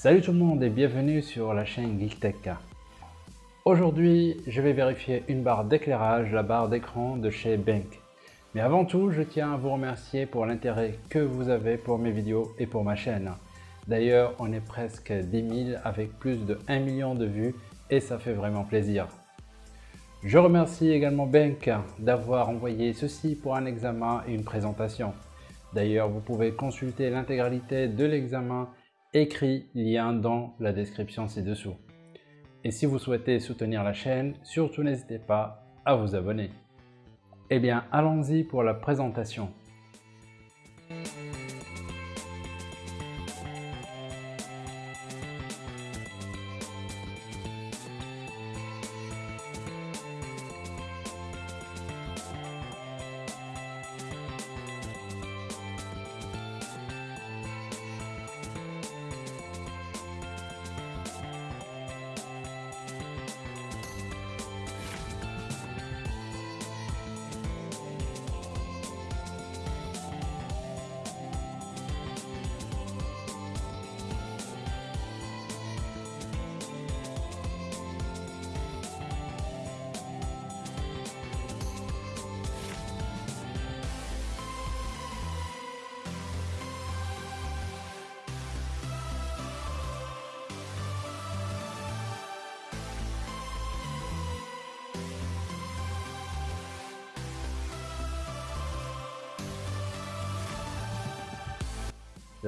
Salut tout le monde et bienvenue sur la chaîne GeekTech. Aujourd'hui, je vais vérifier une barre d'éclairage, la barre d'écran de chez Bank. Mais avant tout, je tiens à vous remercier pour l'intérêt que vous avez pour mes vidéos et pour ma chaîne. D'ailleurs, on est presque 10 000 avec plus de 1 million de vues et ça fait vraiment plaisir. Je remercie également Bank d'avoir envoyé ceci pour un examen et une présentation. D'ailleurs, vous pouvez consulter l'intégralité de l'examen écrit lien dans la description ci-dessous. Et si vous souhaitez soutenir la chaîne, surtout n'hésitez pas à vous abonner. Eh bien, allons-y pour la présentation.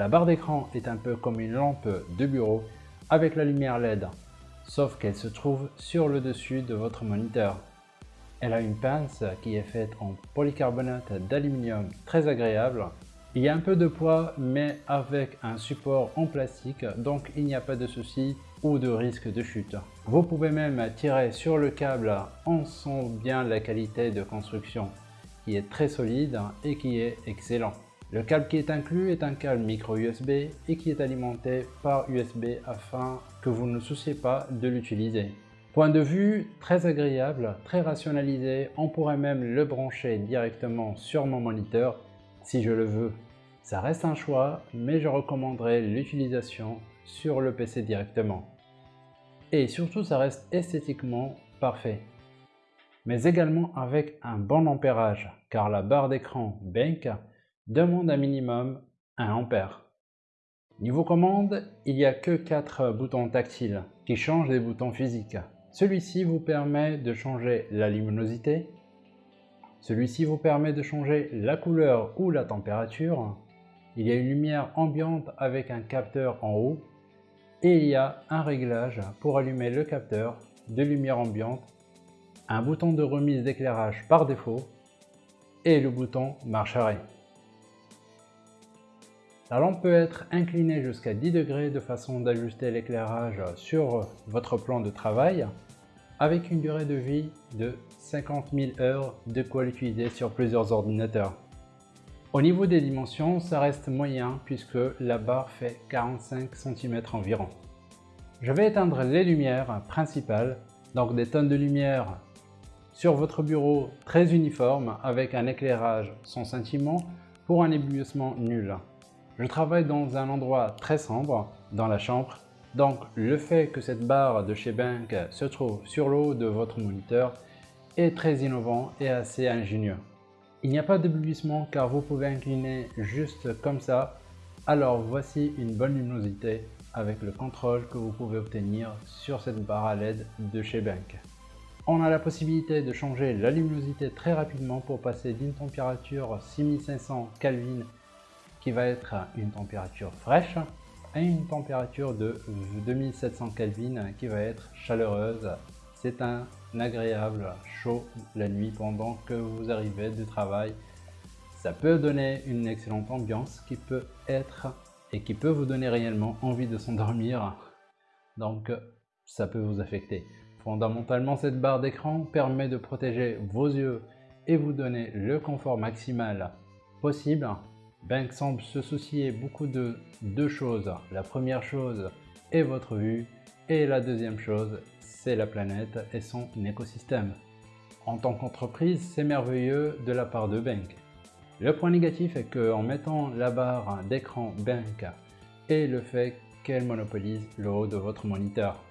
La barre d'écran est un peu comme une lampe de bureau avec la lumière LED, sauf qu'elle se trouve sur le dessus de votre moniteur. Elle a une pince qui est faite en polycarbonate d'aluminium très agréable. Il y a un peu de poids mais avec un support en plastique donc il n'y a pas de souci ou de risque de chute. Vous pouvez même tirer sur le câble, on sent bien la qualité de construction qui est très solide et qui est excellent. Le câble qui est inclus est un câble micro USB et qui est alimenté par USB afin que vous ne souciez pas de l'utiliser. Point de vue très agréable, très rationalisé, on pourrait même le brancher directement sur mon moniteur si je le veux. Ça reste un choix, mais je recommanderais l'utilisation sur le PC directement. Et surtout, ça reste esthétiquement parfait. Mais également avec un bon ampérage, car la barre d'écran Bank demande un minimum 1 ampère. Niveau commande, il n'y a que 4 boutons tactiles qui changent des boutons physiques. Celui-ci vous permet de changer la luminosité. Celui-ci vous permet de changer la couleur ou la température. Il y a une lumière ambiante avec un capteur en haut. Et il y a un réglage pour allumer le capteur de lumière ambiante, un bouton de remise d'éclairage par défaut et le bouton marche arrêt. La lampe peut être inclinée jusqu'à 10 degrés de façon d'ajuster l'éclairage sur votre plan de travail avec une durée de vie de 50 000 heures de quoi l'utiliser sur plusieurs ordinateurs. Au niveau des dimensions, ça reste moyen puisque la barre fait 45 cm environ. Je vais éteindre les lumières principales, donc des tonnes de lumière sur votre bureau très uniforme avec un éclairage sans sentiment pour un éblouissement nul. Je travaille dans un endroit très sombre, dans la chambre, donc le fait que cette barre de chez Bank se trouve sur le haut de votre moniteur est très innovant et assez ingénieux. Il n'y a pas d'éblouissement car vous pouvez incliner juste comme ça, alors voici une bonne luminosité avec le contrôle que vous pouvez obtenir sur cette barre à LED de chez Bank. On a la possibilité de changer la luminosité très rapidement pour passer d'une température 6500 Kelvin qui va être une température fraîche à une température de 2700 Kelvin qui va être chaleureuse. C'est un agréable chaud la nuit pendant que vous arrivez du travail. Ça peut donner une excellente ambiance qui peut être et qui peut vous donner réellement envie de s'endormir. Donc ça peut vous affecter. Fondamentalement, cette barre d'écran permet de protéger vos yeux et vous donner le confort maximal possible Bank semble se soucier beaucoup de deux choses. La première chose est votre vue et la deuxième chose, c'est la planète et son écosystème. En tant qu'entreprise, c'est merveilleux de la part de Bank. Le point négatif est qu'en mettant la barre d'écran Bank et le fait qu'elle monopolise le haut de votre moniteur.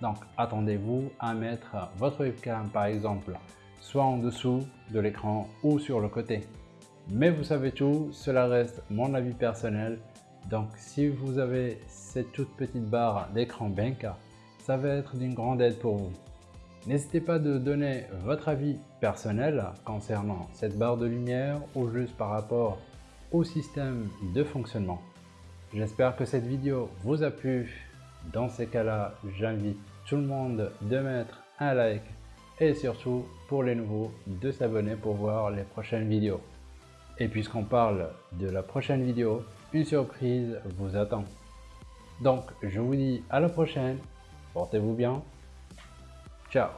Donc attendez-vous à mettre votre webcam par exemple soit en dessous de l'écran ou sur le côté. Mais vous savez tout, cela reste mon avis personnel. Donc si vous avez cette toute petite barre d'écran Benka, ça va être d'une grande aide pour vous. N'hésitez pas de donner votre avis personnel concernant cette barre de lumière ou juste par rapport au système de fonctionnement. J'espère que cette vidéo vous a plu. Dans ces cas-là, j'invite tout le monde de mettre un like et surtout pour les nouveaux de s'abonner pour voir les prochaines vidéos. Et puisqu'on parle de la prochaine vidéo, une surprise vous attend. Donc je vous dis à la prochaine, portez-vous bien, ciao